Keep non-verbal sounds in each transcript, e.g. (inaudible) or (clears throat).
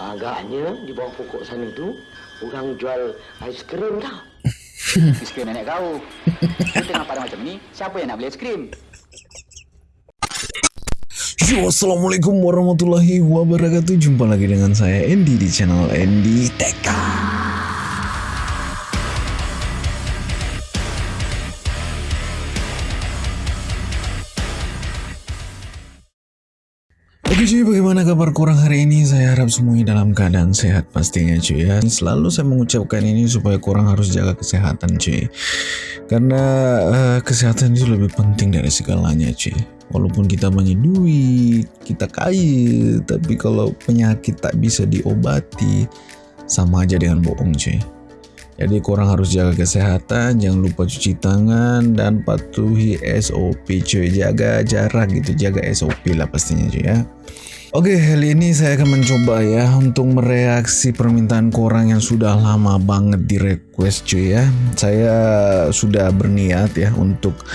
Agaknya di bawah pokok sana tu orang jual ais krim tau. Es (laughs) krim nenek kau. Kau tengah pada macam ni, siapa yang nak beli es krim? Yo, Assalamualaikum warahmatullahi wabarakatuh Jumpa lagi dengan saya Andy di channel Andy TK kabar kurang hari ini? Saya harap semuanya dalam keadaan sehat pastinya cuy ya. Selalu saya mengucapkan ini supaya kurang harus jaga kesehatan cuy. Karena uh, kesehatan itu lebih penting dari segalanya cuy. Walaupun kita banyak duit, kita kaya, tapi kalau penyakit tak bisa diobati, sama aja dengan bohong cuy. Jadi kurang harus jaga kesehatan, jangan lupa cuci tangan dan patuhi SOP cuy. Jaga jarak gitu, jaga SOP lah pastinya cuy ya. Oke, kali ini saya akan mencoba ya untuk mereaksi permintaan korang yang sudah lama banget di request cuy ya. Saya sudah berniat ya untuk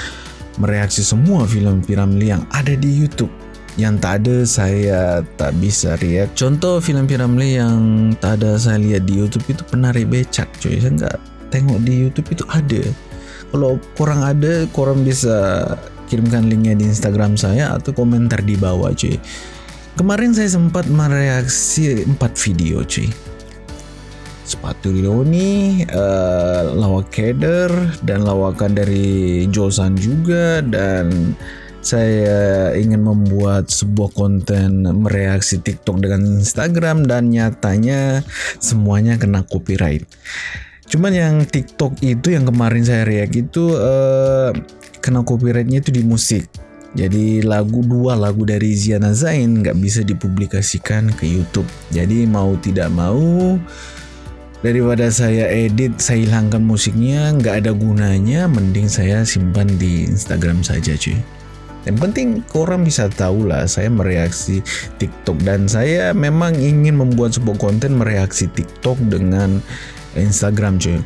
mereaksi semua film Piramli yang ada di YouTube. Yang tak ada saya tak bisa react. Contoh film Piramli yang tak ada saya lihat di YouTube itu penari becak cuy. Saya nggak tengok di YouTube itu ada. Kalau kurang ada korang bisa kirimkan linknya di Instagram saya atau komentar di bawah cuy kemarin saya sempat mereaksi 4 video cuy sepatu Leoni, uh, lawak Keder dan lawakan dari Josan juga dan saya ingin membuat sebuah konten mereaksi TikTok dengan Instagram dan nyatanya semuanya kena copyright. Cuman yang TikTok itu yang kemarin saya react itu uh, kena copyrightnya itu di musik. Jadi lagu dua lagu dari Ziana Zain nggak bisa dipublikasikan ke YouTube. Jadi mau tidak mau daripada saya edit saya hilangkan musiknya nggak ada gunanya mending saya simpan di Instagram saja cuy. Yang penting korang bisa tahu lah saya mereaksi TikTok. Dan saya memang ingin membuat sebuah konten mereaksi TikTok dengan Instagram cuy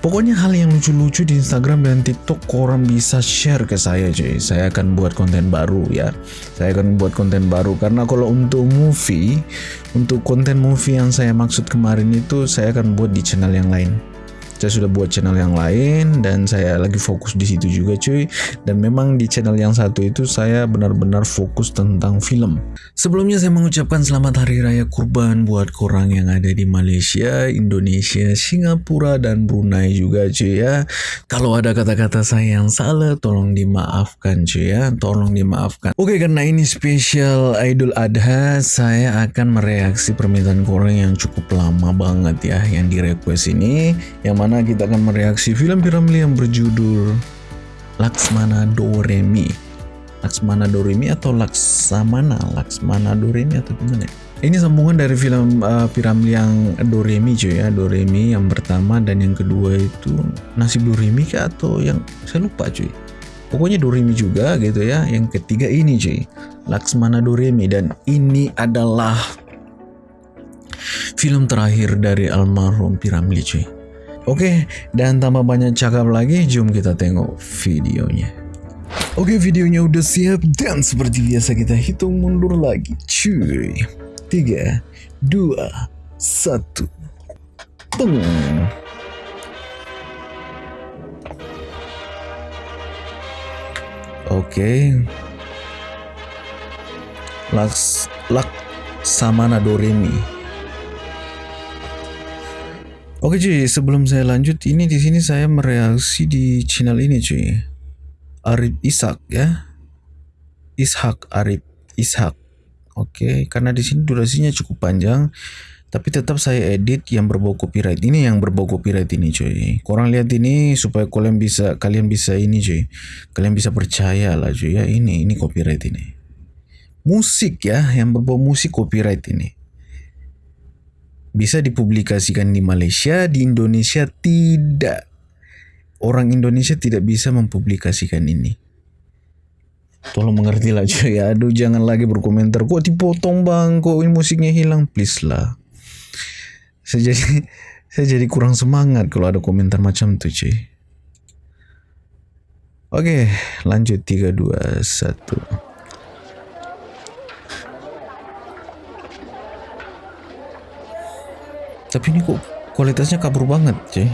Pokoknya hal yang lucu-lucu di Instagram dan TikTok korang bisa share ke saya cuy. Saya akan buat konten baru ya. Saya akan buat konten baru karena kalau untuk movie, untuk konten movie yang saya maksud kemarin itu saya akan buat di channel yang lain saya sudah buat channel yang lain dan saya lagi fokus di situ juga cuy. Dan memang di channel yang satu itu saya benar-benar fokus tentang film. Sebelumnya saya mengucapkan selamat hari raya kurban buat korang yang ada di Malaysia Indonesia Singapura dan Brunei juga cuy ya. Kalau ada kata-kata saya yang salah tolong dimaafkan cuy ya. Tolong dimaafkan. Oke karena ini spesial Idul Adha saya akan mereaksi permintaan korang yang cukup lama banget ya yang di request ini. Yang mana mana kita akan mereaksi film Piramli yang berjudul Laksmana Doremi. Laksmana Doremi atau Laksamana? Laksmana Doremi atau gimana? Ini sambungan dari film uh, Piramli yang Doremi cuy ya, Doremi yang pertama dan yang kedua itu nasib Doremi kah atau yang saya lupa cuy. Pokoknya Doremi juga gitu ya. Yang ketiga ini cuy, Laksmana Doremi dan ini adalah film terakhir dari almarhum Piramli cuy. Oke, dan tambah banyak cakap lagi, jom kita tengok videonya. Oke, videonya udah siap dan seperti biasa kita hitung mundur lagi. Cuy. 3 2 1. Peng. Oke. Laks Lak Samana Doremi. Oke cuy, sebelum saya lanjut, ini di sini saya mereaksi di channel ini cuy. Arif Ishak ya. Ishak Arif Ishak. Oke, karena di sini durasinya cukup panjang, tapi tetap saya edit yang berbau copyright. Ini yang berbau copyright ini cuy. Korang lihat ini supaya kalian bisa kalian bisa ini cuy. Kalian bisa percaya lah cuy ya ini ini copyright ini. Musik ya, yang berbau musik copyright ini bisa dipublikasikan di Malaysia, di Indonesia tidak. Orang Indonesia tidak bisa mempublikasikan ini. Tolong mengerti lah cuy. Aduh jangan lagi berkomentar. Kok dipotong bang? Kok ini musiknya hilang? Please lah. Saya jadi, (laughs) saya jadi kurang semangat kalau ada komentar macam tuh cuy. Oke lanjut 3, 2, 1. Tapi ini kok kualitasnya kabur banget, cuy.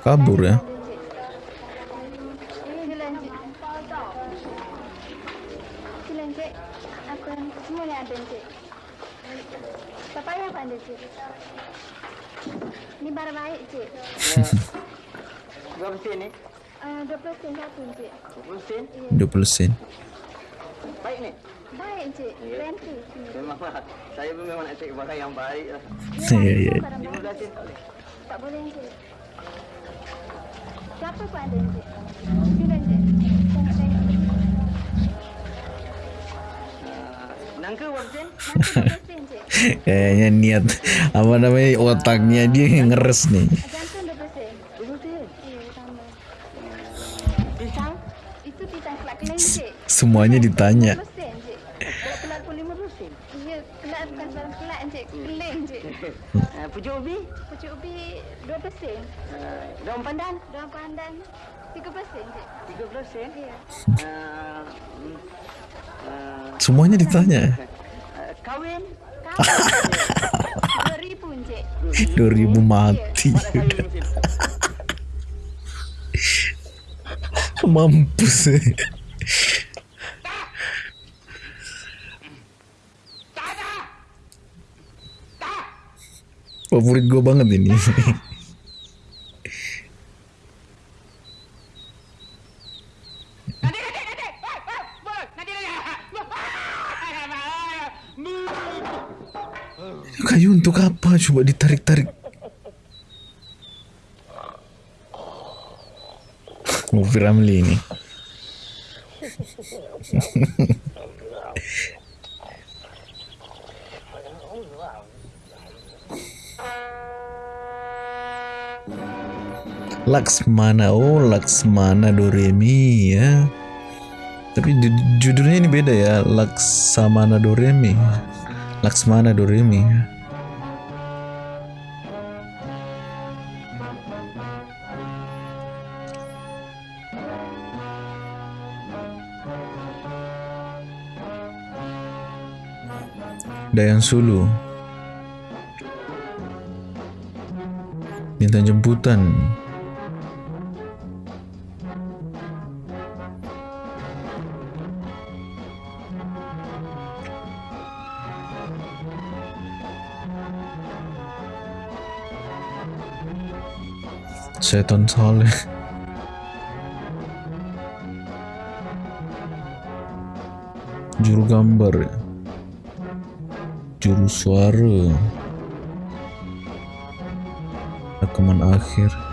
Kabur ya. Ini barang baik cik. Berapa sen ni? Uh, 20 sen satu cik. 20 sen? 20 sen. Baik ni. Baik cik. Plenty. Memang. Saya pun memang nak cari barang yang baik lah. Ya, ya. Barang baik. 15 sen tak boleh. Tak boleh cik. Siapa pun ada cik. Silakan cik. Tengok-tengok. Ah, Nangka berapa sen? Nanti 20 sen cik. Kayaknya niat apa namanya otaknya dia yang ngeres nih. Jantung 20 sen. 20 sen. Ya, sama. Pisang? Itu pisang kelak keleng cik. Semuanya ditanya. 20 sen cik. Kalau pelat pun 50 sen. Ya, kelak bukan barang kelak cik. Keleng cik. Ah, Pucuk ubi? Pucuk ubi 20 sen. Ah, Daun pandan? Daun pandan 30 sen cik. 30 sen. Ya. Ah, Semuanya ditanya. ah, Kawin? (laughs) Kamu 2000 cik. 2000 mati. Pada saya mesin. (laughs) Mampus. Favorit gue banget ini. (laughs) untuk apa? Coba ditarik-tarik. Movie Ramli ini. Laksmana, oh Laksmana Doremi ya. Tapi ju- judulnya ini beda ya, Laksamana Doremi. Laksmana Doremi. Dayan Sulu. Minta jemputan. Setan Saleh. (laughs) Juru gambar ya. Suara. Rekaman akhir.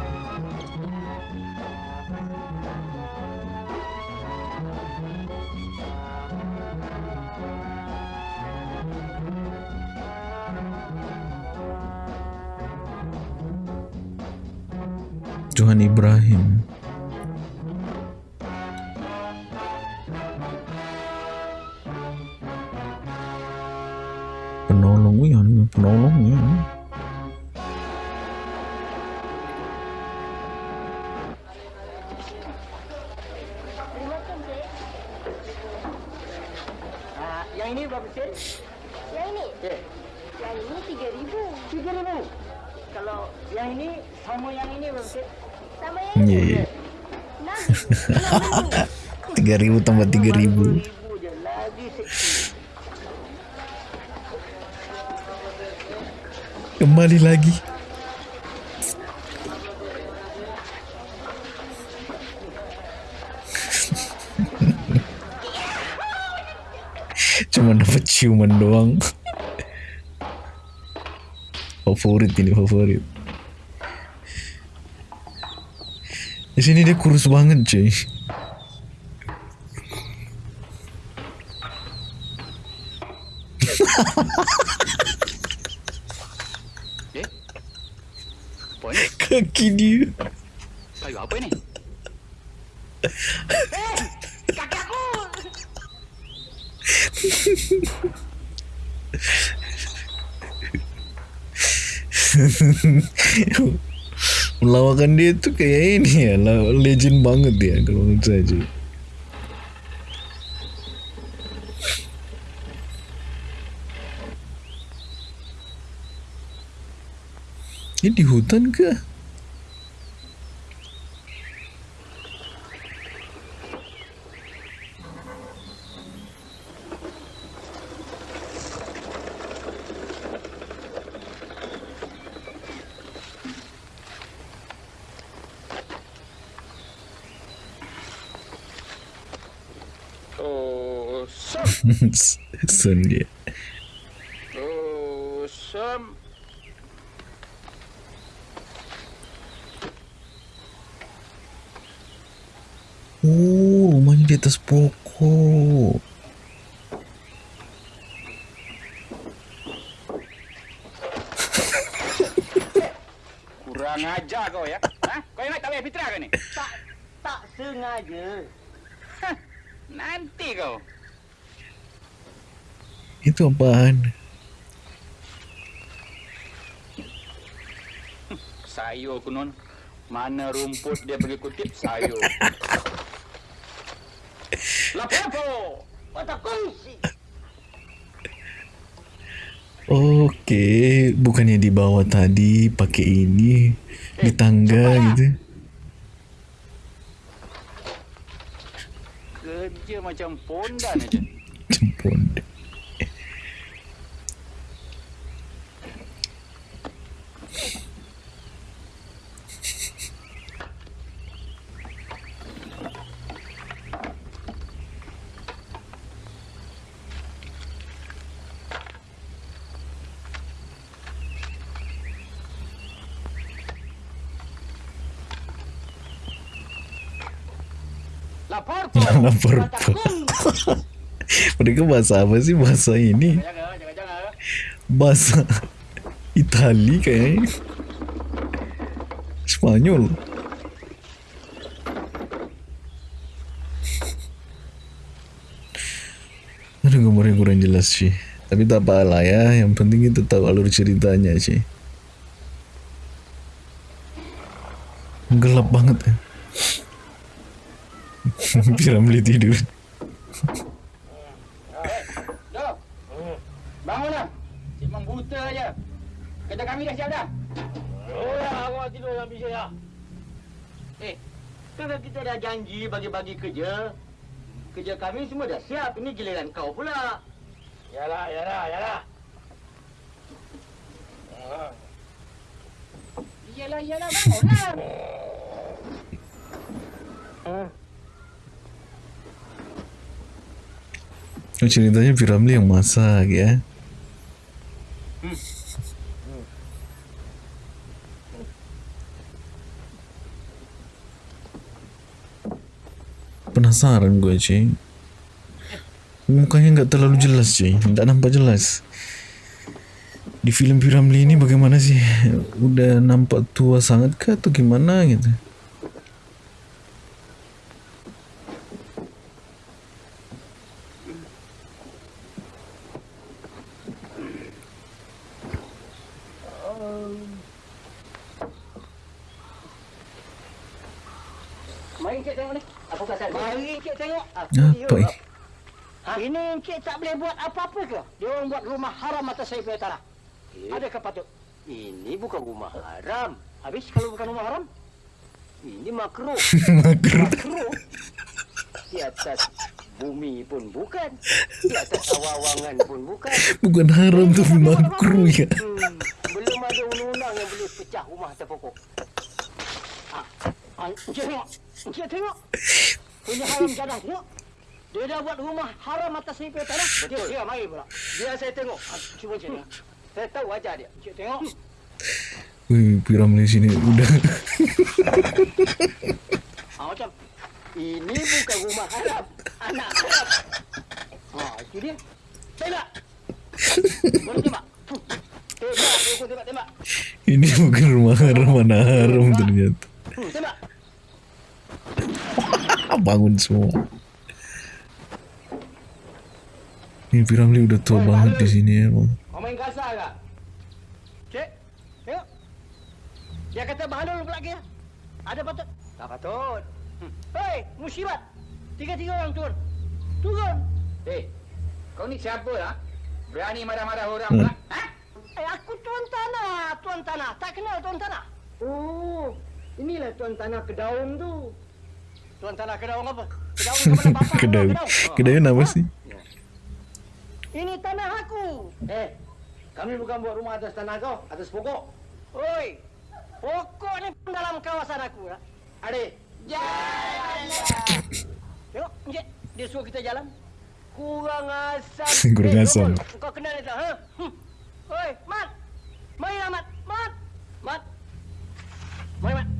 Favorit ini favorit. Di sini dia kurus banget cuy. Eh? Kaki dia. Kayu apa ni? Kaki aku! (laughs) (laughs) melawakan dia tuh kayak ini ya legend banget ya kalau menurut saya sih. Ini di hutan kah? Sam. Sun dia. Oh, Sam. Oh, rumahnya di atas pokok. Kurang ajar kau ya. Ha? Kau ingat tak payah fitrah ke ni? Tak, tak sengaja. Nanti kau. Apaan? Sayur kunon. Mana rumput dia pergi kutip sayur. Lapor po. Mata kongsi. Oke, bukannya di bawah tadi pakai ini di tangga gitu. Kerja macam pondan aja. Jempol. Lapor Lapor. (laughs) Mereka bahasa apa sih bahasa ini? Bahasa Itali kayaknya. Spanyol. Aduh gambarnya kurang jelas sih. Tapi tak apalah ya, yang penting kita tahu alur ceritanya sih. Gelap banget ya. (laughs) Piramli tidur. Yo. Bangunlah. Cik membuta aja. Kerja kami dah siap dah. Oh ya, awak tidur dalam bilik saya. Eh, kan kita dah janji bagi-bagi kerja. Kerja kami semua dah siap. Ini giliran kau pula. Yalah, yalah, yalah. Iyalah, iyalah, bangunlah. Oh, ceritanya Piramli yang masak ya. Penasaran gue cuy. Mukanya nggak terlalu jelas cuy, nggak nampak jelas. Di film Piramli ini bagaimana sih? Udah nampak tua sangat kah atau gimana gitu? Encik tengok ni. Apa pasal? Mari Encik tengok. Apa Apa ini? Ha? Ini Encik tak boleh buat apa-apa ke? Dia orang buat rumah haram atas saya punya tanah. Eh? Adakah patut? Ini bukan rumah haram. Habis kalau bukan rumah haram? Ini makruh. (laughs) Makruh. makruh. Di atas bumi pun bukan. Di atas awangan pun bukan. Bukan haram tapi makruh ya. Hmm, belum ada undang-undang yang boleh pecah rumah atas pokok. Ah, Encik tengok. Punya haram jadah tengok. Dia dah buat rumah haram atas ni punya tanah. Betul. Dia, dia mari pula. Biar saya tengok. Cuba tengok. Saya tahu wajah dia. Encik tengok. Wih, Piramli sini udah Ah, macam. Ini bukan rumah haram. Anak haram. Ah, itu dia. Tembak. Boleh tembak. Tembak. Tembak, tembak. ini bukan rumah haram mana haram ternyata. Tembak. (laughs) Bangun semua. Ini Piramli udah tua banget di sini ya, Bang. Kau main kasar ke? Cik, tengok. Dia kata bahalul pula dia. Ada patut? Tak patut. Hmm. Hei, musibat. Tiga-tiga orang turun. Turun. Eh, kau ni siapa lah? Berani marah-marah orang Hmm. pula? Ha? Eh, aku tuan tanah, tuan tanah. Tak kenal tuan tanah. Oh, inilah tuan tanah kedaung tu. Tuan tanah kedaung apa? Kedaung (laughs) kepada bapa. Kedai, kedai apa sih? Ini tanah aku. Eh, kami bukan buat rumah atas tanah kau, atas pokok. Oi, pokok ni pun dalam kawasan aku. Lah. Adik, Tengok, Encik. Dia suruh kita jalan. Kurang asam. (laughs) Kurang Eh, asam. Kau kenal dia tak? Ha? Hmm. Oi, Mat. Mari lah, Mat. Mat. Mat. Mari, Mat.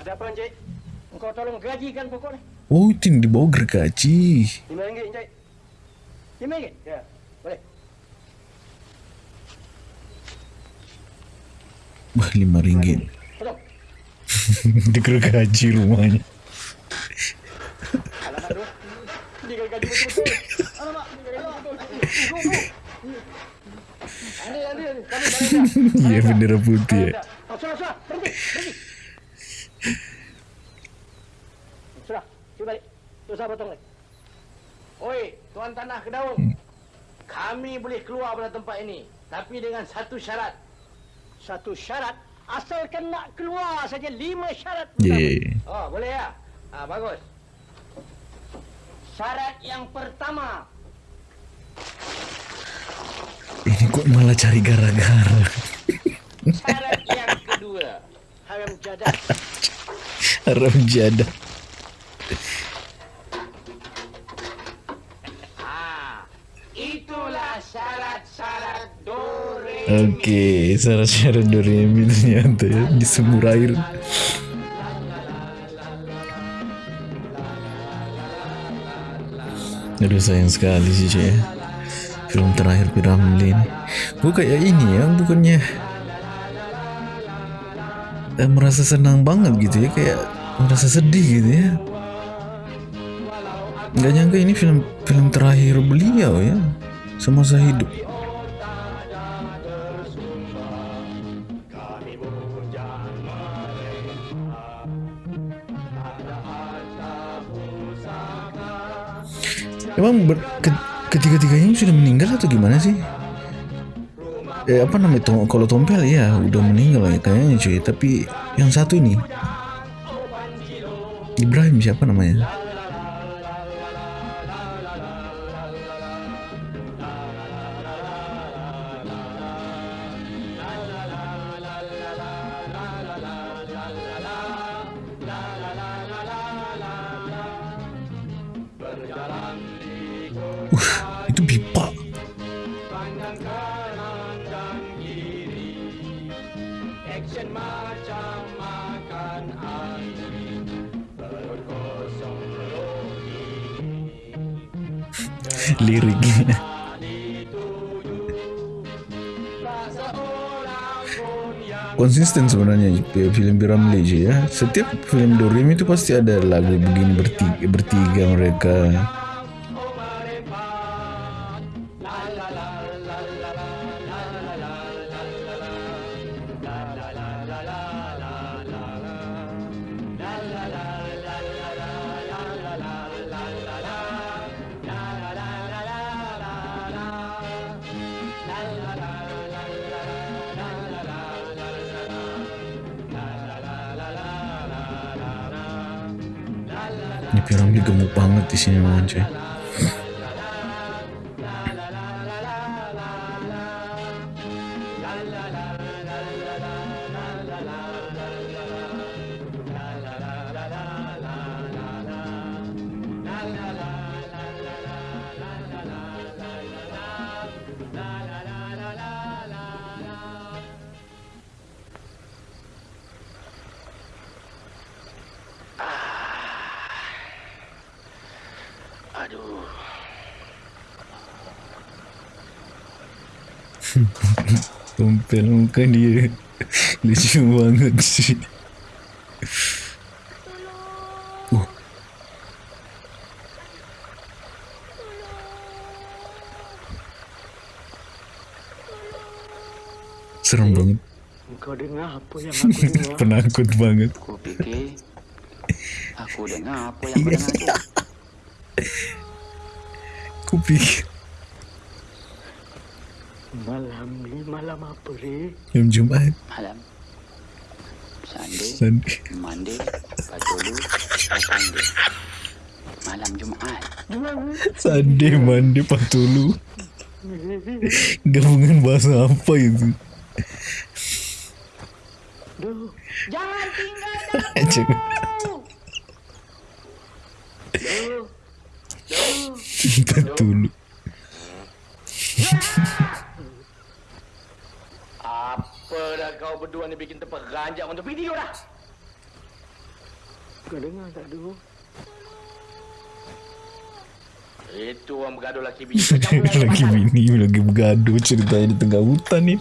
Ada apa, Encik? Engkau tolong gajikan pokok ni. Oh, itu yang dibawa gergaji. Lima ringgit, Encik. Lima ringgit? Ya, boleh. Wah, lima ringgit. Tolong. Di gergaji rumahnya. Alamak gaji betul-betul. Alamak, gaji. Iya, bendera putih ya. Sudah, cuba balik. Tu saya potong lagi. Oi, tuan tanah kedaung. Kami boleh keluar pada tempat ini. Tapi dengan satu syarat. Satu syarat, asalkan nak keluar saja lima syarat. pertama. Ye. Oh, boleh ya? Ah, bagus. Syarat yang pertama, Ini kok malah cari gara-gara. Syarat yang kedua. Haram jadah. Haram jadah. Ah. Oke, syarat-syarat Doremi ternyata ya di sumur air. Aduh sayang sekali sih cuy ya. Film terakhir Piramli ini. Gue kayak ini ya, bukannya eh, merasa senang banget gitu ya, kayak merasa sedih gitu ya. Gak nyangka ini film film terakhir beliau ya, semasa hidup. Emang ketiga-tiganya sudah meninggal atau gimana sih? Eh apa namanya Tom, kalau Tompel ya udah meninggal ya kayaknya cuy. Tapi yang satu ini Ibrahim siapa namanya? Sebenarnya film Piramli cuy ya. Setiap film Doremi itu pasti ada lagu begini bertiga, bertiga mereka. Gemuk banget di sini Tompel muka dia (laughs) lucu banget sih. Uh, serem banget, Kau dengar apa yang aku (laughs) dengar? penakut banget. Aku fikir aku dengar apa yang kau dengar tu. Aku pikir Malam ni malam apa ni? jam Jumat. malam Sunday Sunday. Monday Patulu Sunday malam Jumaat Sunday, Monday, Patulu. Gabungan bahasa apa itu? Duh. Jangan tinggal Jangan. Patulu. Apa dah kau berdua ni bikin tempat ranjak untuk video dah? Kau dengar tak dulu? Bergaduh laki bini. lagi (laughs) bini lagi bergaduh ceritanya di tengah hutan ni.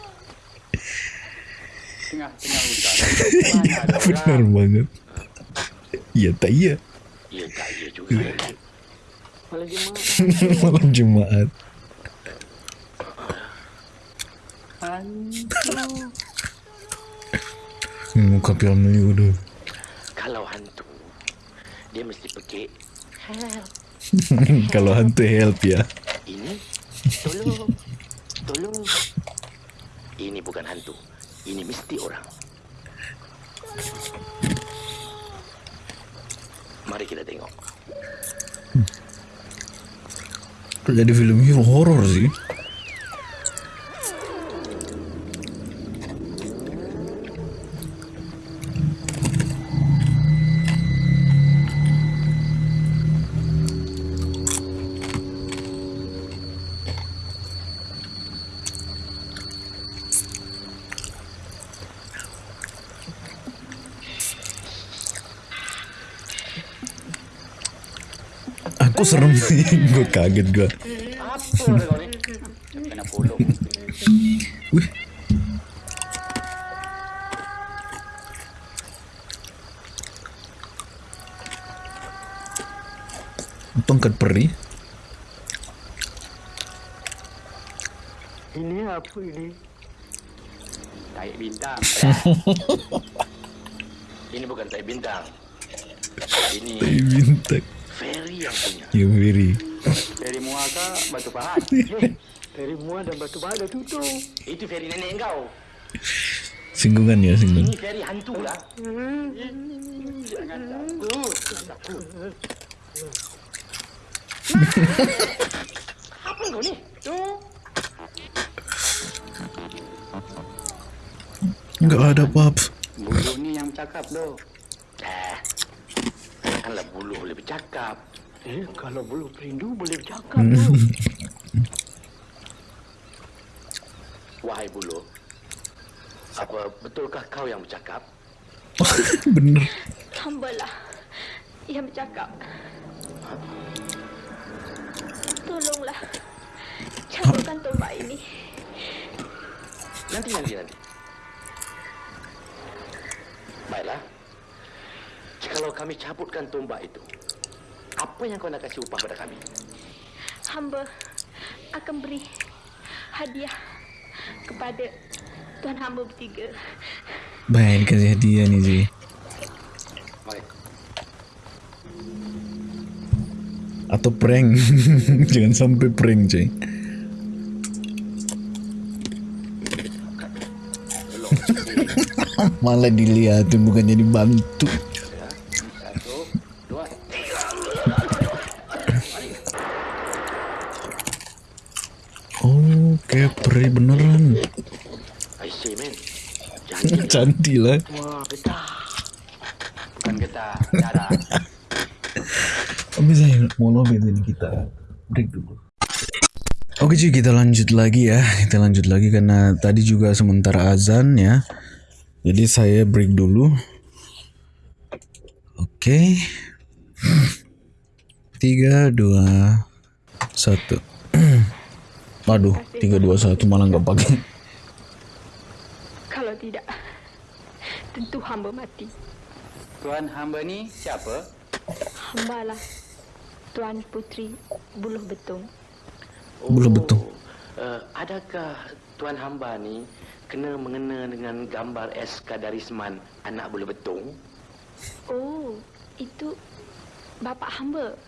tengah-tengah hutan Mana (laughs) ada Benar banget. Iya tak iya. Ya tak ya juga. (laughs) Malam Jumaat. Malam Jumaat. Muka film Melayu tu. Kalau hantu, dia mesti pekik. (laughs) Kalau hantu help ya. Ini, tolong, tolong. Ini bukan hantu. Ini mesti orang. Mari kita tengok. Jadi film horor sih. Serem sih, (laughs) gue kaget gue. Wih, tongkat peri. Ini apa ini? taik bintang (laughs) Ini bukan tai bintang. Ini Bintang. Ferry yang punya. Ya very. dari muaka batu pahat (laughs) dari muat dan batu bara tutup. Itu Ferry nenek kau. Singgungan ya singgung. Ini Ferry hantu lah. jangan takut Apa kau ni? Tu. Enggak ada apa-apa. bulu ni yang cakap doh Eh, Janganlah bulu boleh bercakap. Eh, kalau bulu perindu boleh bercakap tu. (laughs) Wahai bulu. Apa betulkah kau yang bercakap? (laughs) Bener. Hamba lah yang bercakap. Tolonglah. Cabutkan tombak ini. Nanti, nanti, nanti. Baiklah. Jikalau kami cabutkan tombak itu, apa yang kau nak kasih upah pada kami? Hamba akan beri hadiah kepada tuan hamba bertiga. Baik kasih hadiah nih. Mari. Atau prank. (laughs) Jangan sampai prank cuy. (laughs) Malah dilihatin bukannya dibantu. satu dua Oh, kayak peri beneran. I say, man. Cantik lah. Wah, betah. bukan getah darah saya mau ini kita. Break dulu. Oke cuy kita lanjut lagi ya. Kita lanjut lagi karena tadi juga sementara azan ya. Jadi saya break dulu. Oke. Tiga, dua, satu. (clears throat) Waduh, tiga, dua, satu malah nggak pakai tentu hamba mati. tuan hamba ni siapa Hamba lah Tuan Putri Buluh Betung. Bulu betul Uh, adakah Tuan Hamba ni kena mengena dengan gambar SK Darisman anak bulu betung? Oh, itu bapa hamba.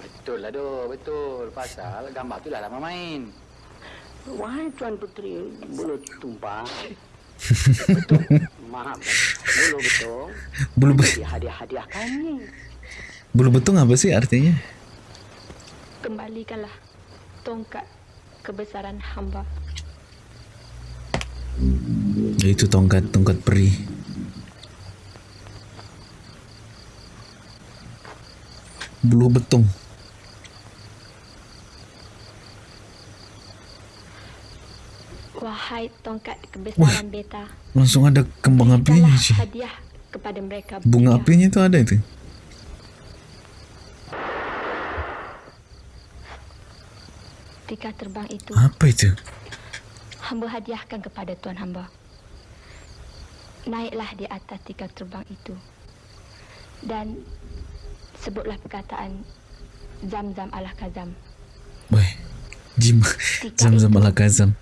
Betul lah doh, betul. Pasal gambar tu dah lama main. Wahai Tuan Puteri Bulu Tumpang. Betul. Maaf. Bulu betul. Bulu be Hadiah-hadiah kami. bulu betung apa sih artinya? Kembalikanlah tongkat kebesaran hamba. Itu tongkat tongkat peri. Bulu betung. Wahai tongkat kebesaran beta. Langsung ada kembang apinya sih. hadiah kepada mereka Bunga bertiga. apinya itu ada itu. Tika terbang itu Apa itu? hamba hadiahkan kepada tuan hamba. Naiklah di atas tika terbang itu. Dan sebutlah perkataan Zam-zam ala kazam Weh, Jim, (laughs) zam-zam ala kazam.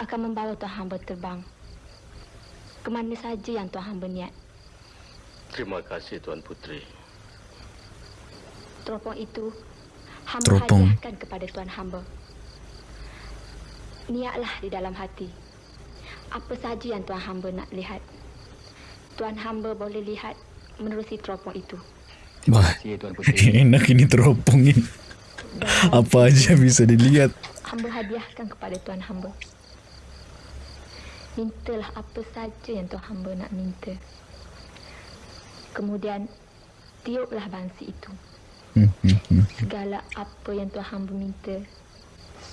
Akan membawa tuan hamba terbang. Ke mana saja yang tuan hamba niat. Terima kasih Tuan Puteri. Teropong itu hamba Teropong. hadiahkan kepada tuan hamba. Niatlah di dalam hati. Apa saja yang tuan hamba nak lihat. Tuan hamba boleh lihat menerusi teropong itu. Wah, Terima kasih Tuan Puteri. enak ini teropong ini. Apa aja bisa dilihat. hamba hadiahkan kepada tuan hamba. Mintalah apa saja yang tuan hamba nak minta. Kemudian tiuplah bangsi itu. Segala apa yang tuan hamba minta,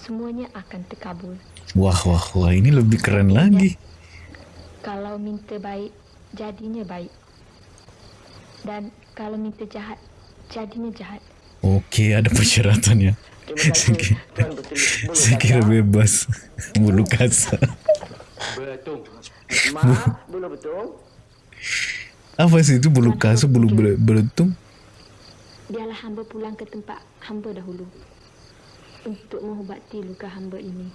semuanya akan terkabul. Wah, wah, wah, ini lebih keren lagi. Kalau minta baik, jadinya baik. Dan kalau minta jahat, jadinya jahat. Oke, ada persyaratannya. Saya kira bebas. (laughs) Bulu kasar. Betul. Maaf, Bulu Betul. Apa sih itu bulu kasar, bulu bele- beletung? Biarlah hamba pulang ke tempat hamba dahulu. Untuk mengubati luka hamba ini.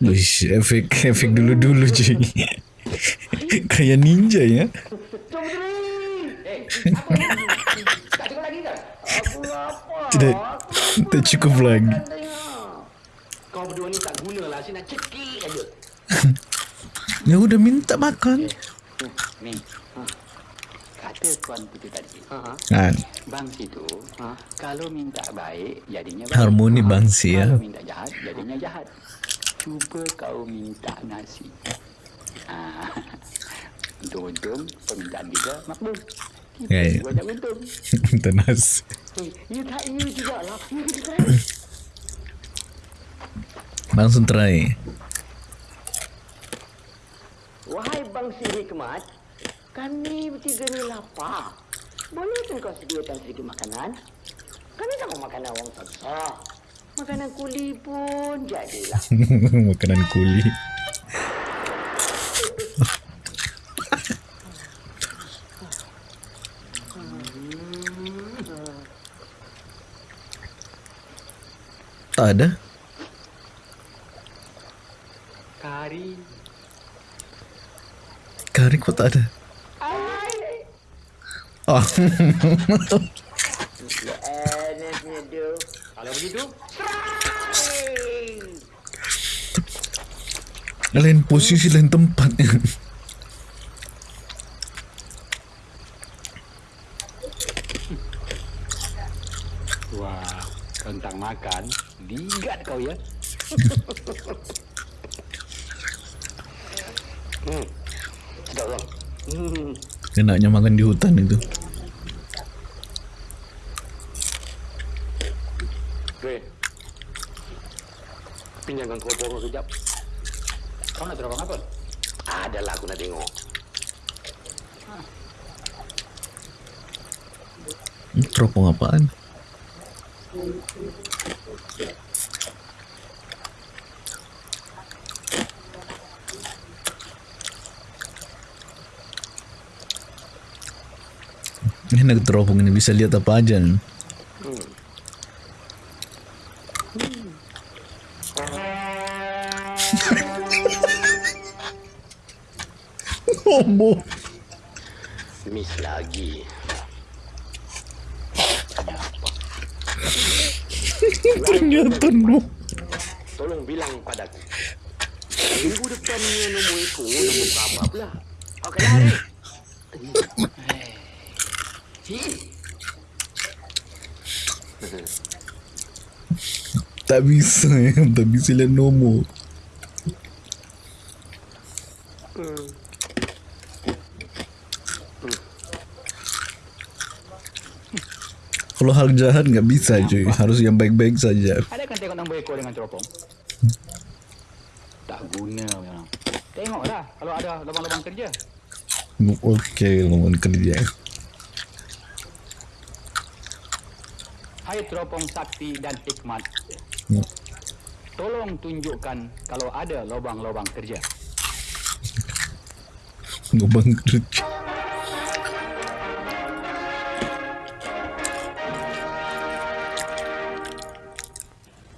Wish, efek efek dulu-dulu cuy. (laughs) Kayak ninja ya. Eh. (laughs) Tidak, tak cukup lagi. Kau berdua ni tak. Saya nak cekik aja. (laughs) Ya udah minta makan. Ni. Kata Tuan Puteri tadi. Ha. Kan, Bangsi tu, Ha? kalau minta baik, jadinya baik. harmoni bangsi ya. Kalau minta jahat, jadinya jahat. Cuba kau minta nasi. Ha. (laughs) Untung-untung permintaan kita makbul. Ya, ya. (laughs) Minta nasi. Eh, you tak you juga lah. You (coughs) kita. Langsung try. Wahai bangsi hikmat, kami bertiga ni lapar. Boleh kan kau sediakan sedikit makanan? Kami tak mau makanan orang susah. Makanan kuli pun jadilah. (laughs) Makanan kuli. (laughs) Tak ada. Kari. Kari kok tak ada. Oh. Kalau begitu, lain posisi lain tempat. Wah, tentang makan, ligat kau ya. (laughs) Sedap bang. Hmm. Enaknya makan di hutan itu. Ray. Pinjamkan keropok kau kejap. Kau nak terbang apa? Adalah aku nak tengok. Hmm, Teropong apaan? Enak teropong ini bisa lihat apa aja. nih. Tak bisa lihat nombor. Kalau hal jahat nggak bisa cuy, harus yang baik-baik saja. Ada kan tengok nombor ekor dengan teropong? Tak guna memang. Tengoklah kalau ada lubang-lubang kerja. Oke, lawan kerja. Hai teropong sakti dan hikmat. Hmm. Tolong tunjukkan kalau ada lubang-lubang kerja. Lubang kerja.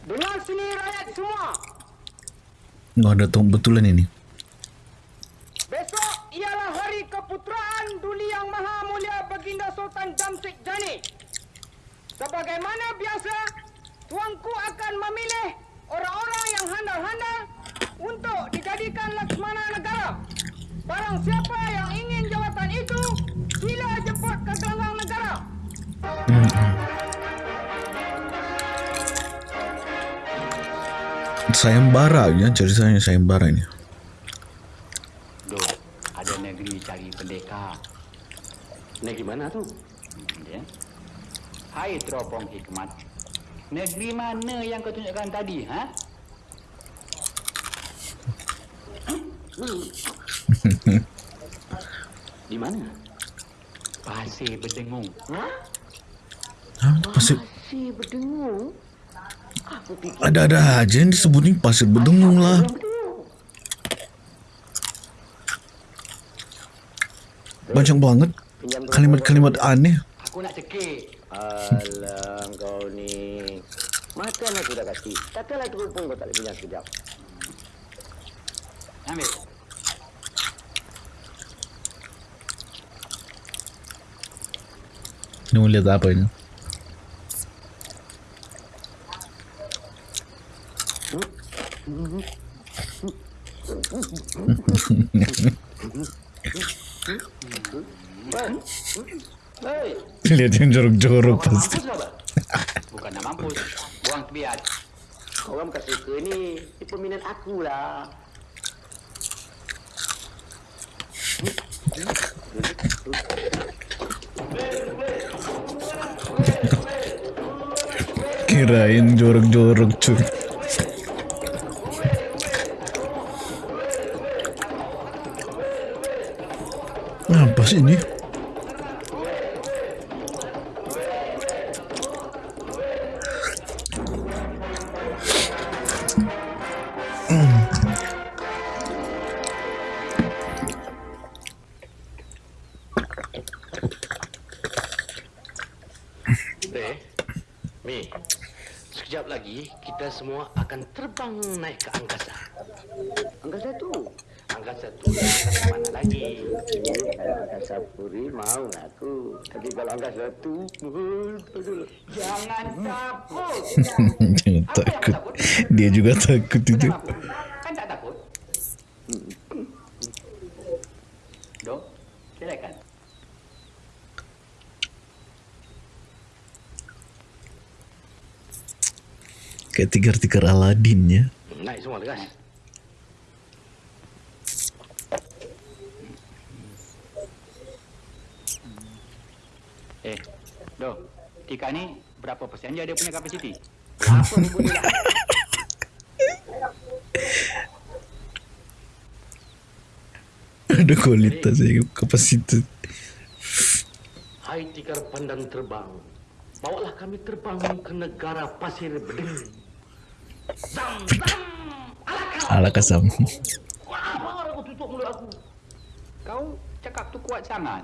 Dengar sini rakyat semua. Nggak ada betulan ini. Besok ialah hari keputeraan Duli Yang Maha Mulia Baginda Sultan Jamsik Jani. Sebagaimana biasa, tuanku akan memilih orang-orang yang handal-handal untuk dijadikan Laksmana Negara. Barang siapa yang ingin jawatan itu, sila jemput ke gelanggang negara. Sayembara ya, ceritanya sayembara ini. Duk, ada negeri cari pendekar. Negeri mana tu? Ya. Hai teropong hikmat. Negeri mana yang kau tunjukkan tadi, ha? (laughs) Di mana? Pasir berdengung. Hah, pasir Si berdengung. Ada-ada aja yang disebutin pasir berdengung lah. Banyak banget kalimat-kalimat aneh. Aku nak cekik. Alah kau ni. Makan aku dah kasih. Takkanlah terupung kau tak boleh bilang sekejap. Ambil. Ini mau lihat apa ini? Hei, Lihat yang jorok-jorok pasti. Bukan mampus. Buang. Orang bukan suka ni. Ini peminat aku lah. Kirain jorok-jorok cuy. Apa sih ini? Terbang naik ke angkasa. Angkasa tu. Angkasa tu angkasa mana lagi? Kalau angkasa puri mau aku. Tapi kalau angkasa tu. Jangan takut. (laughs) Jangan takut. Dia juga takut itu. Kenapa? Kan tak takut? Dok, silakan. Tikar-tikar Aladin ya. Naik semua lekas. Eh, Dok, Tika ni berapa persen je dia punya kapasiti? (laughs) Ada kualitas ya, kapasitas. Hai tikar pandang terbang. Bawalah kami terbang ke negara pasir bedeng. Ala kasam. Kau cakap tu kuat sangat.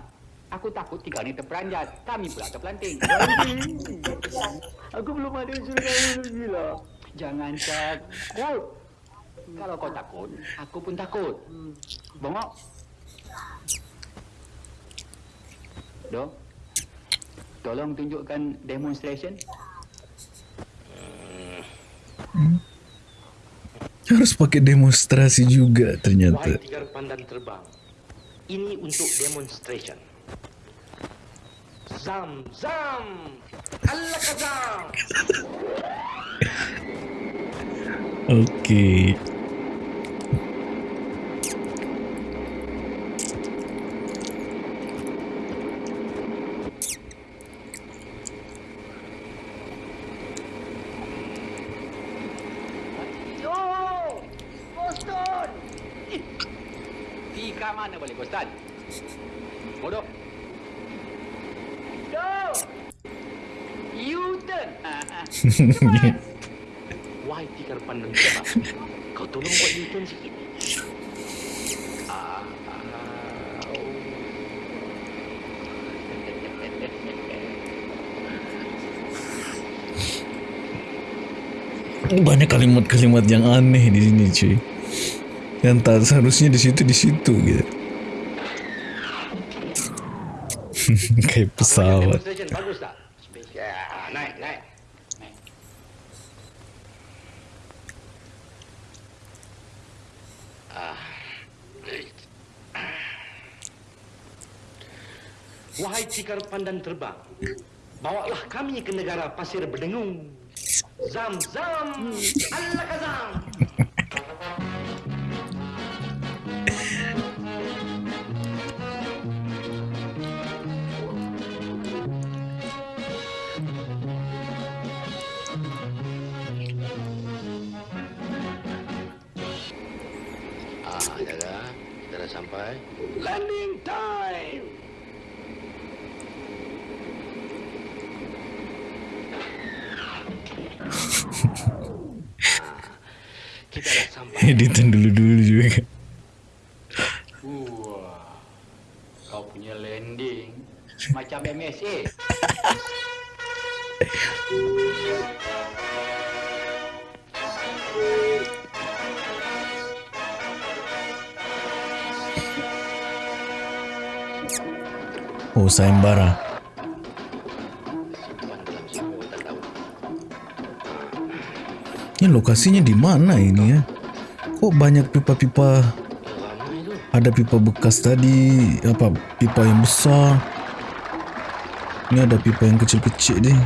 Aku takut Tika ni terperanjat. Kami pula terpelanting. Aku belum ada kau gila. Jangan takut. Kalau kau takut, aku pun takut. Bongok. Dok, tolong tunjukkan demonstration. Harus pakai demonstrasi juga ternyata. ini untuk demonstration. Zam, zam, Allah kazam. (laughs) Oke. Yo, Boston. Tika mana boleh, Ustaz? Bodoh. Yo. U-turn. Ah, ah. Wahai tiga pandan terbang, kau tolong buat U-turn sikit. Banyak kalimat-kalimat yang aneh di sini cuy. Yang tak seharusnya di situ di situ gitu. (laughs) Kayak pesawat. Cikar pandan terbang, bawalah kami ke negara pasir berdengung. Zam zam, Allah kazam. Ah, dah sampai. Landing time. Editan dulu-dulu juga. Wah. Kau punya landing macam MSA. Oh, sayembara. Ini lokasinya di mana ini ya? Kok banyak pipa-pipa? Ada pipa bekas tadi, apa pipa yang besar. Ini ada pipa yang kecil-kecil deh.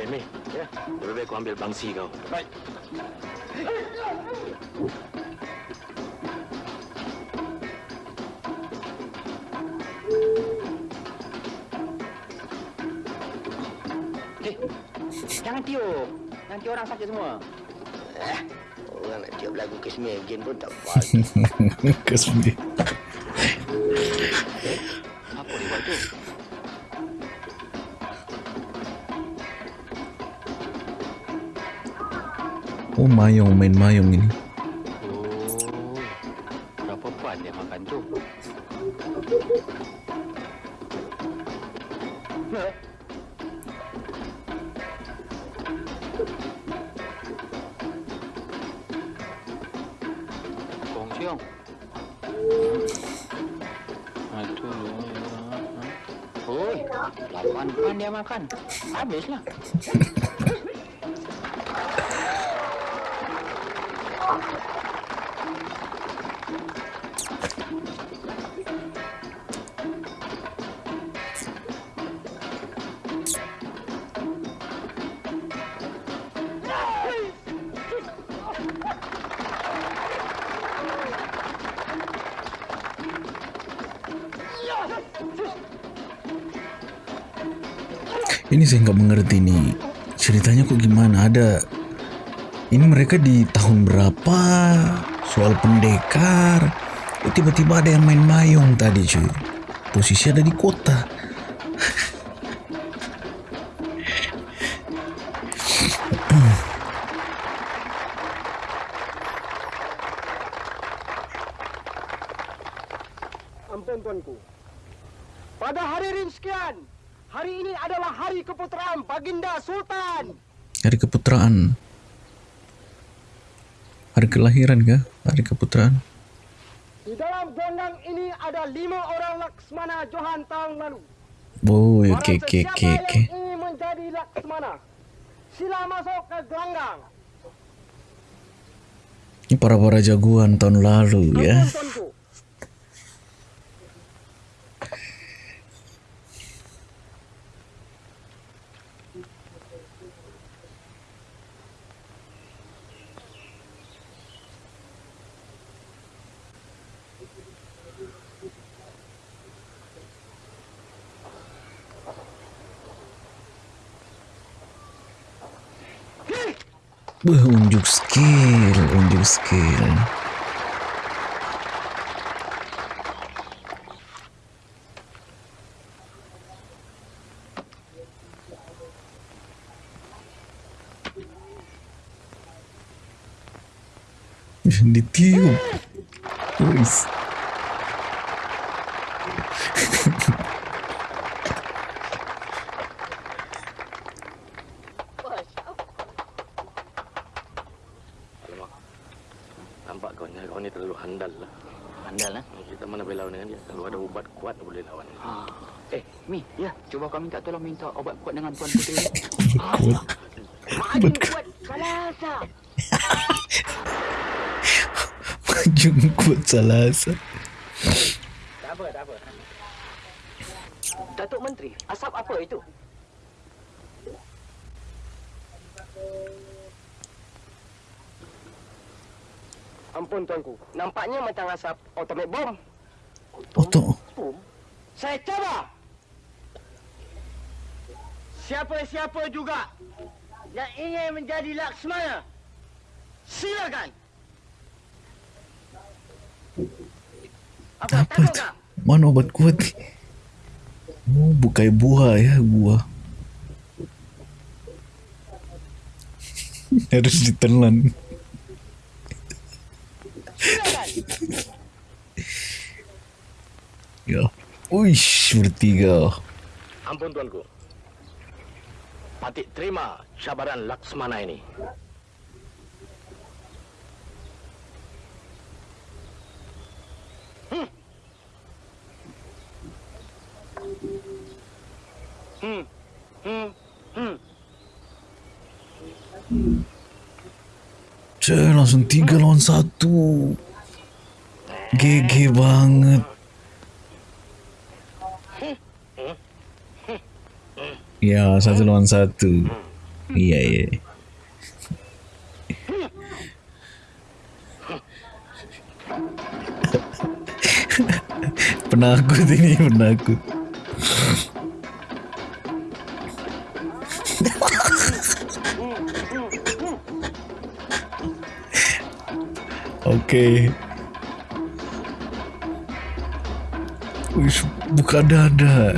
Eh. Ya. Lebih baik kau ambil bangsi kau. Baik. Again pun tak apa. (laughs) Kasih. Apa dia buat tu? Oh, mayong, main mayong ini. Oh. Berapa pan dia makan tu? Kong siong. Aduh. Oi, lapan pan dia makan. Habislah. Ini saya nggak mengerti nih. Ceritanya kok gimana? Ada ini mereka di tahun berapa? Soal pendekar. Kok tiba-tiba ada yang main mayong tadi cuy. Posisi ada di kota. Ampun tuanku. Pada hari rinskian, hari ini adalah hari keputeraan Baginda Sultan. Hari keputraan. Hari kelahiran kah? Hari keputraan. Di dalam gondang ini ada lima orang Laksmana Johan tahun lalu. Oh, Barang oke oke sesiapa oke oke. yang ingin menjadi Laksmana, Sila masuk ke gelanggang. Ini para-para jagoan tahun lalu ya. Ampun. Wah, unjuk skill, unjuk skill. Ditiup. Wis. Handal lah. Andal lah. Kita mana boleh lawan dengan dia. Kalau ada ubat kuat boleh lawan. Ha. Eh, Mi, ya, cuba kau minta tolong minta obat kuat dengan Tuan Putri. Kuat. (laughs) Maju kuat salasa. (laughs) Maju kuat salasa. Tak atomic bom. Saya coba. Siapa-siapa juga yang ingin menjadi Laksmana, silakan. Apa, tak? Mana obat kuat ni? Oh, bukai buah ya, buah. (laughs) Harus ditelan. Silakan. Ya. Uish, bertiga. Ampun tuanku. Patik terima cabaran Laksmana ini. Hmm. Hmm. Hmm. Cek, langsung tiga lawan satu. GG banget. Ya, satu lawan satu. Iya, iya. (laughs) penakut ini, penakut. (laughs) Oke. Wih, buka dada.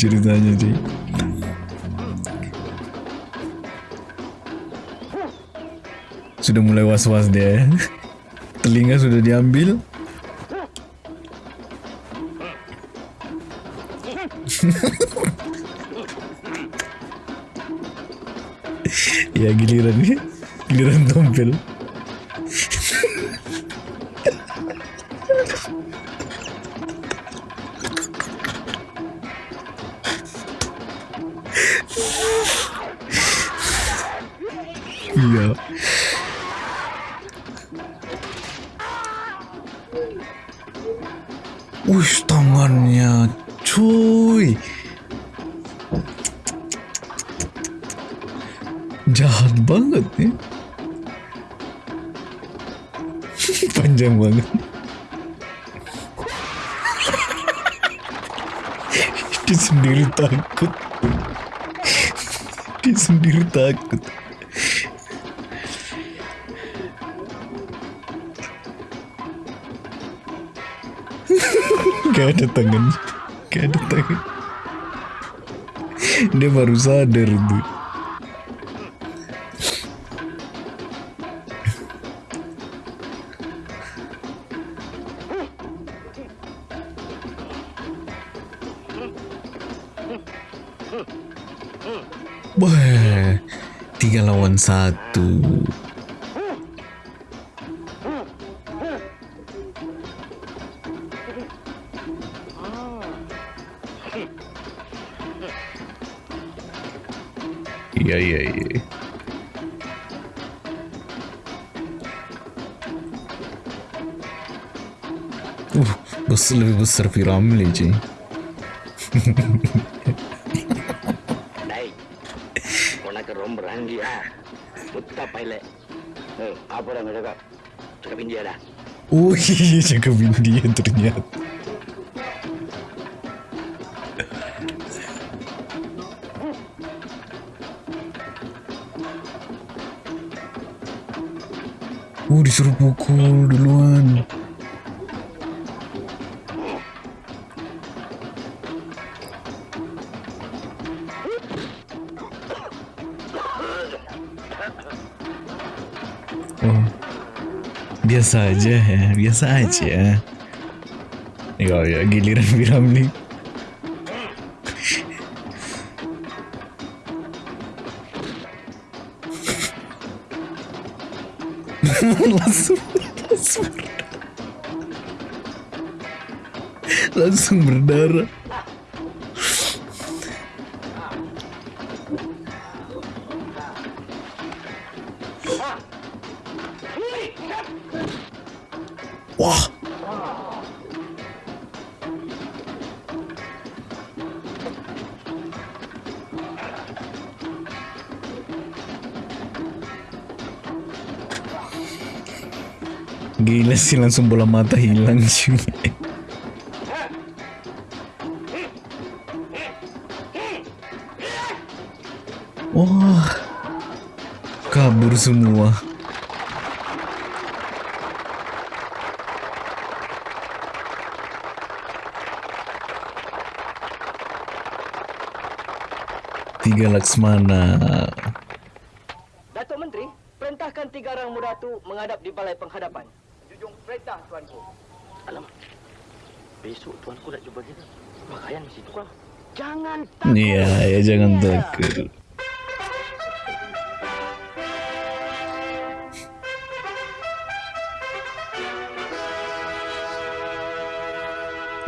Sih ceritanya cuy. Sudah mulai was-was dia ya. (laughs) Telinga sudah diambil. (laughs) ya giliran giliran tompel. Takut. Dia sendiri takut. Gak ada tangan. Gak ada tangan. Dia baru sadar tuh. Besar Piramli cuy. Cakap? Cakap India dah. Oh iya jaga India ternyata. Oh disuruh pukul duluan. Biasa aja ya, biasa aja. Ya, ya giliran Piramli. Sih langsung bola mata hilang cuy. Wah, kabur semua. Tiga Laksmana. Datuk Menteri, perintahkan tiga orang muda tu menghadap di balai penghadapan. Jujung perintah tuanku. Alamak. Besok tuanku nak jumpa kita. Pakaian di situ kau. Jangan takut. Iya, ya jangan Iya. takut.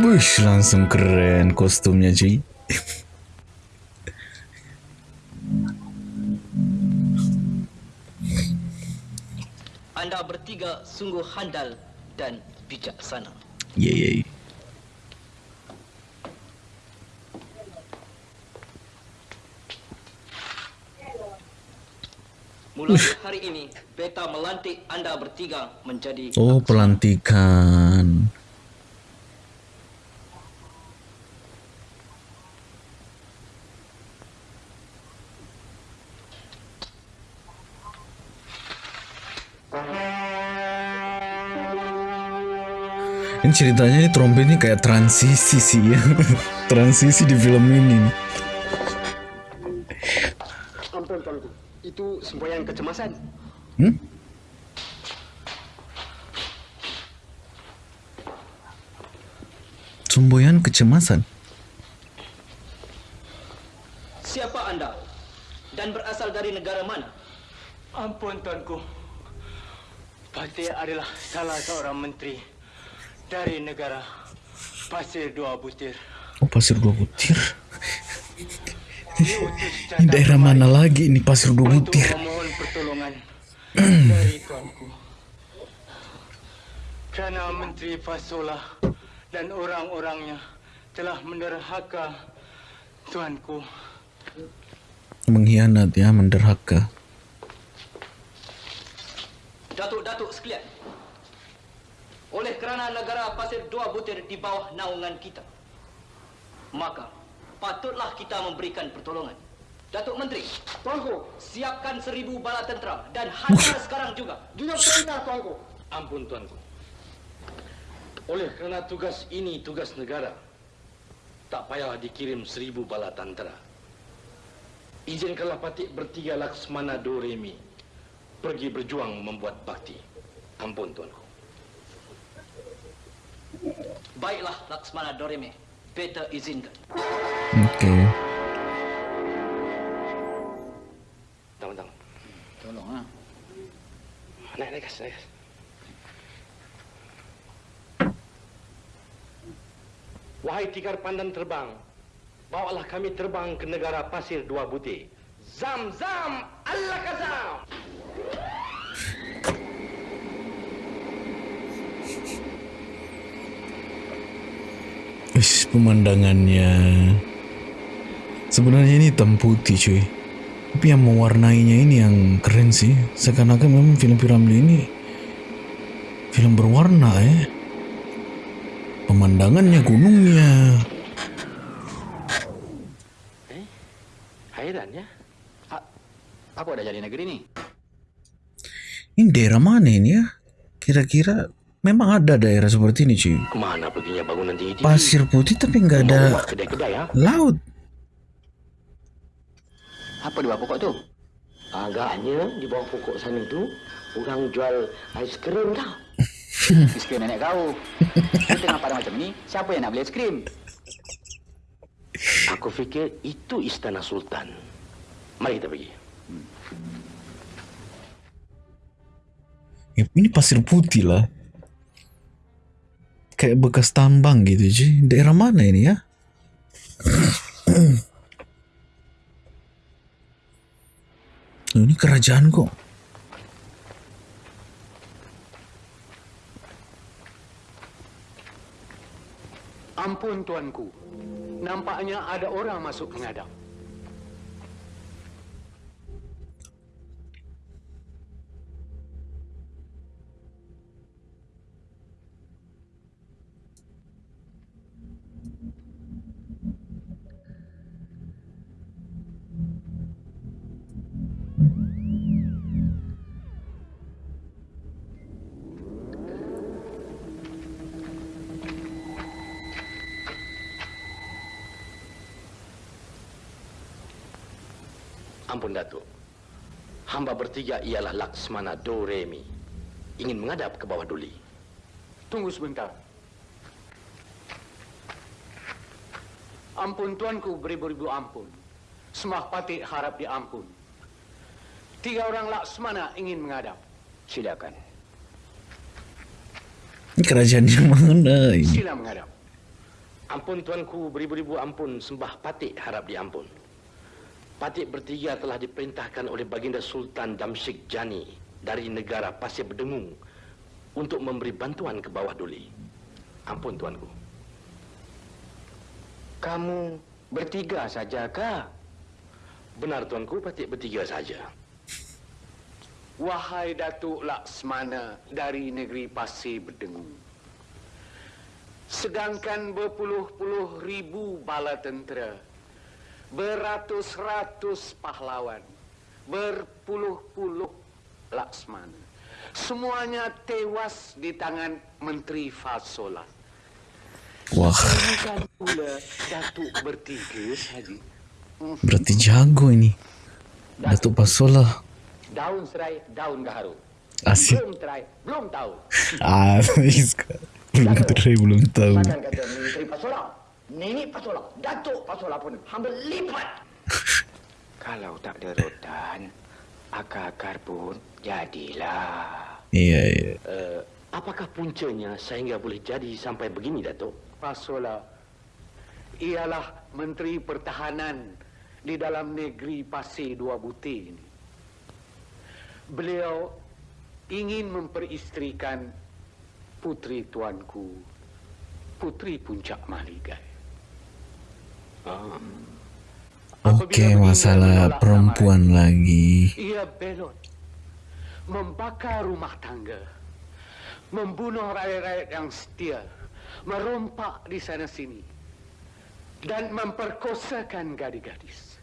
Wush, langsung keren kostumnya cuy. Anda bertiga sungguh handal dan bijaksana. Iya, Mulai hari ini, beta melantik anda bertiga menjadi Oh, pelantikan. Ini ceritanya ini trompetnya kayak transisi sih ya. (laughs) transisi di film ini. Ampun tuanku. Itu semboyan kecemasan. Hmm? Semboyan kecemasan. Siapa anda? Dan berasal dari negara mana? Ampun tuanku. Pasir adalah salah seorang menteri dari negara Pasir Dua Butir. Oh, pasir dua butir. Ini daerah mana lagi ini pasir dua butir? Kerana (clears throat) Menteri Fasola dan orang-orangnya telah menderhaka tuanku. Mengkhianat ya, menderhaka. Datuk-datuk sekalian. Oleh kerana negara Pasir Dua Butir di bawah naungan kita. Maka patutlah kita memberikan pertolongan. Datuk Menteri, Tuanku, siapkan seribu bala tentera dan hantar sekarang juga. Juga perintah, Tuanku. Ampun tuanku. Oleh kerana tugas ini tugas negara, tak payah dikirim seribu bala tentera. Izinkanlah Patik bertiga Laksmana Doremi pergi berjuang membuat bakti. Ampun tuanku. Baiklah, Laksmana Doreme. Beta izinkan. Oke. Tangan, tangan. Tolong ah. Naik, naik, gas, naik. gas. Wahai tikar pandan terbang, bawalah kami terbang ke negara pasir dua butir. Zam, zam, Allah kazam. Wis pemandangannya. Sebenarnya ini hitam putih cuy. Tapi yang mewarnainya ini yang keren sih. Seakan-akan memang film Piramli ini film berwarna ya pemandangannya gunungnya. Hairan ya. A- apa udah jadi negeri nih? ini daerah mana ini ya? Kira-kira memang ada daerah seperti ini cuy Ke mana perginya bangunan tinggi-tinggi? pasir putih tapi nggak ada Mau buat kedai-kedai ya? laut Apa di bawah pokok tuh? Agaknya di bawah pokok sana tu orang jual ais krim tau. Es (laughs) krim nenek kau. Di tengah padang macam ni, siapa yang nak beli es krim? Aku fikir itu istana sultan. Mari kita pergi. Ini pasir putih lah kayak bekas tambang gitu cuy daerah mana ini ya (clears throat) Oh, ini kerajaan kok Ampun tuanku. Nampaknya ada orang masuk menghadap. Ampun Datuk. Hamba bertiga ialah Laksmana Doremi. Ingin menghadap ke bawah duli. Tunggu sebentar. Ampun tuanku beribu-ribu ampun. Semah patik harap diampun. Tiga orang Laksmana ingin menghadap. Silakan. ini kerajaan yang mana ini Sila menghadap. Ampun tuanku beribu-ribu ampun sembah patik harap diampun. Patik bertiga telah diperintahkan oleh Baginda Sultan Damsyik Jani dari negara Pasir Berdengung untuk memberi bantuan ke bawah duli. Ampun tuanku. Kamu bertiga saja kah? Benar tuanku, patik bertiga saja. Wahai Datuk Laksmana dari negeri Pasir Berdengung. Sedangkan berpuluh-puluh ribu bala tentera, beratus-ratus pahlawan, berpuluh-puluh Laksmana. Semuanya tewas di tangan Menteri Fasola. wah Datuk bertiga saja. berarti jago ini Datuk Pasola Daun serai, daun gaharu. asik Belum terai, belum tahu. asik (laughs) (laughs) belum terai belum tahu Takkan kata Menteri Pasola, Nenek Pasola, Datuk Pasola pun hamba lipat. (laughs) Kalau tak ada rotan, akar-akar pun jadilah. iya iya Uh, apakah puncanya sehingga boleh jadi sampai begini, Datuk? Fasola ialah Menteri Pertahanan di dalam negeri Pasir Dua Butir ini. Beliau ingin memperistrikan putri tuanku, putri puncak Mahligai. Oke masalah perempuan lagi Ia belot, membakar rumah tangga, membunuh rakyat-rakyat yang setia, merompak di sana sini. dan memperkosakan gadis-gadis.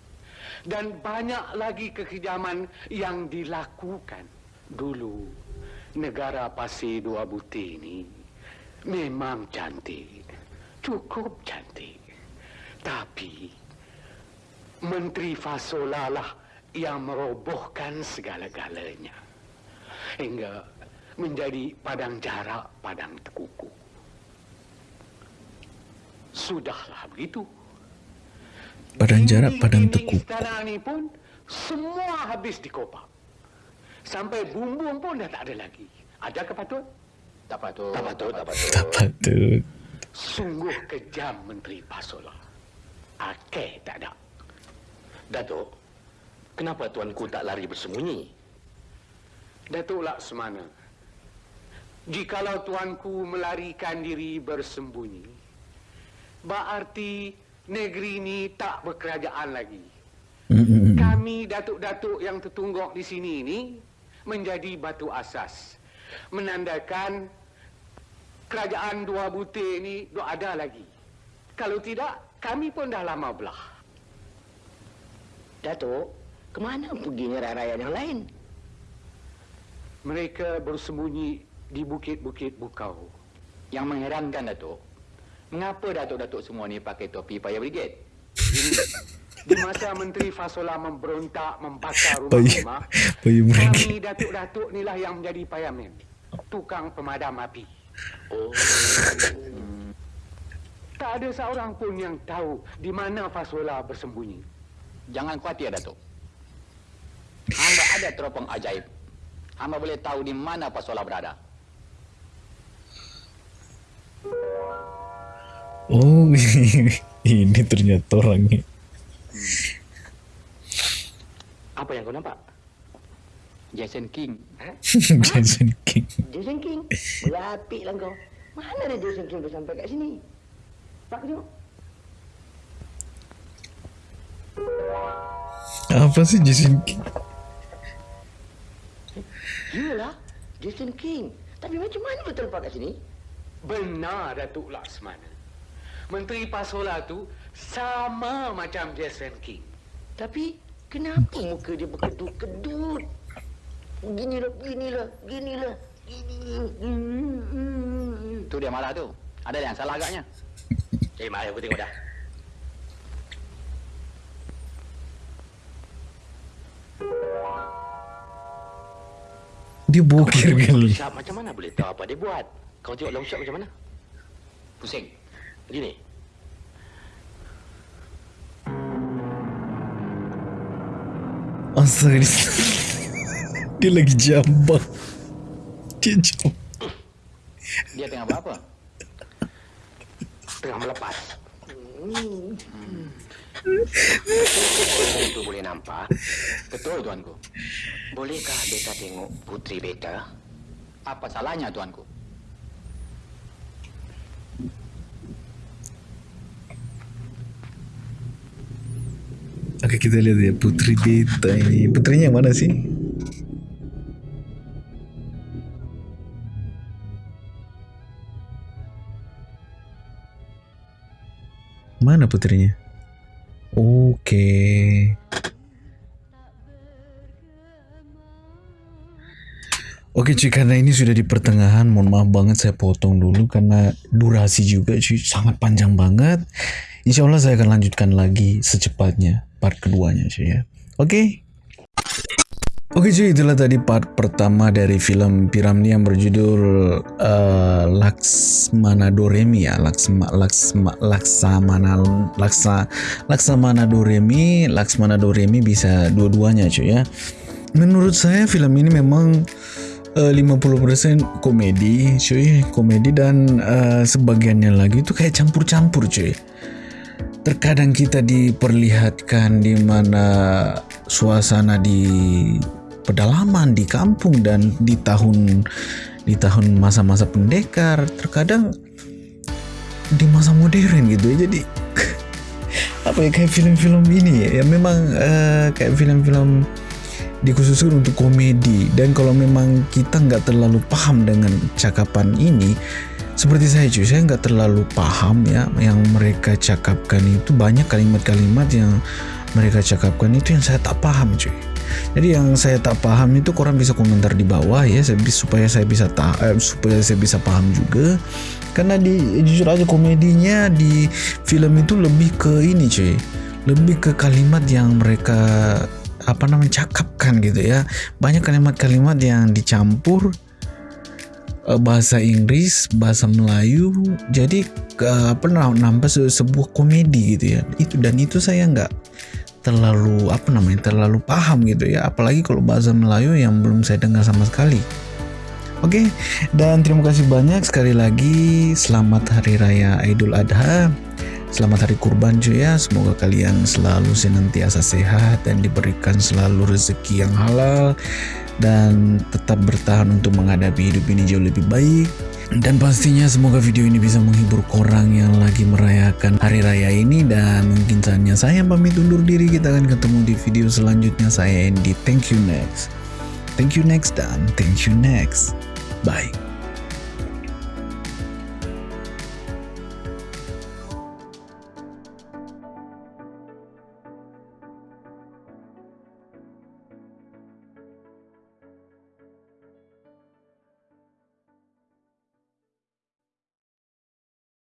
Dan banyak lagi kekejaman yang dilakukan. Dulu, negara Pasir Dua Butir ini memang cantik. Cukup cantik. Tapi, Menteri Fasola lah yang merobohkan segala-galanya. Hingga menjadi padang jarak, padang tekuku. Sudahlah begitu. Padang jarak, padang Dinding-dinding tekuk. Istana ni pun semua habis dikopak. Sampai bumbung pun dah tak ada lagi. Ada ke patut? Tak patut. Tak patut, tak patut. Tak patut. Sungguh kejam Menteri Pasola. Akeh tak ada. Datuk, kenapa tuanku tak lari bersembunyi? Datuk Laksmana, jikalau tuanku melarikan diri bersembunyi, berarti negeri ini tak berkerajaan lagi. Kami datuk-datuk yang tertungguk di sini ini menjadi batu asas. Menandakan kerajaan dua butir ini tak ada lagi. Kalau tidak, kami pun dah lama belah. Datuk, kemana perginya rakyat yang lain? Mereka bersembunyi di bukit-bukit bukau. Yang mengherankan Datuk, mengapa datuk-datuk semua ni pakai topi paya brigade? Di masa Menteri Fasola memberontak membakar (laughs) rumah-rumah, mereka. kami datuk-datuk inilah yang menjadi payamen. Tukang pemadam api. Oh, Tak ada seorang pun yang tahu di mana Fasola bersembunyi. Jangan khawatir Datuk. Hamba ada teropong ajaib. Hamba boleh tahu di mana Pasola berada. Oh, (laughs) ini ternyata orangnya. apa yang kau nampak? Jason King. (laughs) Jason King. Jason King. Berapik lah kau. Mana ada Jason King boleh sampai kat sini? Apa sih Jason King? Yalah, Jason King. Tapi macam mana betul terlepas kat sini? Benar Datuk Laksmana. Menteri Pasola tu sama macam Jason King. Tapi kenapa muka dia berkedut-kedut? Ginilah, ginilah, ginilah. Gini. Tu dia marah tu. Ada yang salah agaknya. Eh, mari aku tengok dah. Dia bokir kali. Syab macam mana boleh tahu apa dia buat? Kau tengok long shot macam mana? Pusing. Begini. Astaga dia, (laughs) dia lagi jambak. Dia jambak. Dia tengah buat apa? Tengah melepas. Itu boleh nampak. Betul tuanku. Bolehkah beta tengok putri beta? Apa salahnya tuanku? Oke kita lihat ya putri beta ini. Putrinya yang mana sih? Mana putrinya? Oke. Oke cuy karena ini sudah di pertengahan mohon maaf banget saya potong dulu karena durasi juga cuy sangat panjang banget Insya Allah saya akan lanjutkan lagi secepatnya part keduanya cuy ya Oke Oke cuy itulah tadi part pertama dari film Piramli yang berjudul uh, Laksmana Doremi ya Laksma, Laksma, Laksamana Laksa, Laksamana Doremi Laksmana Doremi bisa dua-duanya cuy ya. Menurut saya film ini memang eh, 50% komedi cuy komedi dan eh, sebagiannya lagi itu kayak campur-campur cuy. Terkadang kita diperlihatkan di mana suasana di pedalaman di kampung dan di tahun di tahun masa-masa pendekar terkadang di masa modern gitu ya. Jadi (laughs) apa ya kayak film-film ini ya, ya memang eh, kayak film-film dikhususkan untuk komedi. Dan kalau memang kita nggak terlalu paham dengan cakapan ini seperti saya cuy saya nggak terlalu paham ya yang mereka cakapkan itu. Banyak kalimat-kalimat yang mereka cakapkan itu yang saya tak paham cuy. Jadi yang saya tak paham itu korang bisa komentar di bawah ya supaya saya bisa ta eh, supaya saya bisa paham juga. Karena di jujur aja komedinya di film itu lebih ke ini cuy. Lebih ke kalimat yang mereka apa namanya cakapkan gitu ya. Banyak kalimat-kalimat yang dicampur eh, bahasa Inggris bahasa Melayu. Jadi apa nampak se sebuah komedi gitu ya. Itu dan itu saya nggak terlalu apa namanya terlalu paham gitu ya apalagi kalau bahasa Melayu yang belum saya dengar sama sekali Oke, dan terima kasih banyak sekali lagi. Selamat Hari Raya Idul Adha. Selamat Hari Kurban cuy ya. Semoga kalian selalu senantiasa sehat dan diberikan selalu rezeki yang halal dan tetap bertahan untuk menghadapi hidup ini jauh lebih baik. Dan pastinya semoga video ini bisa menghibur korang yang lagi merayakan hari raya ini. Dan mungkin saatnya saya pamit undur diri. Kita akan ketemu di video selanjutnya. Saya Andy. Thank you next. Thank you next dan thank you next. Bye.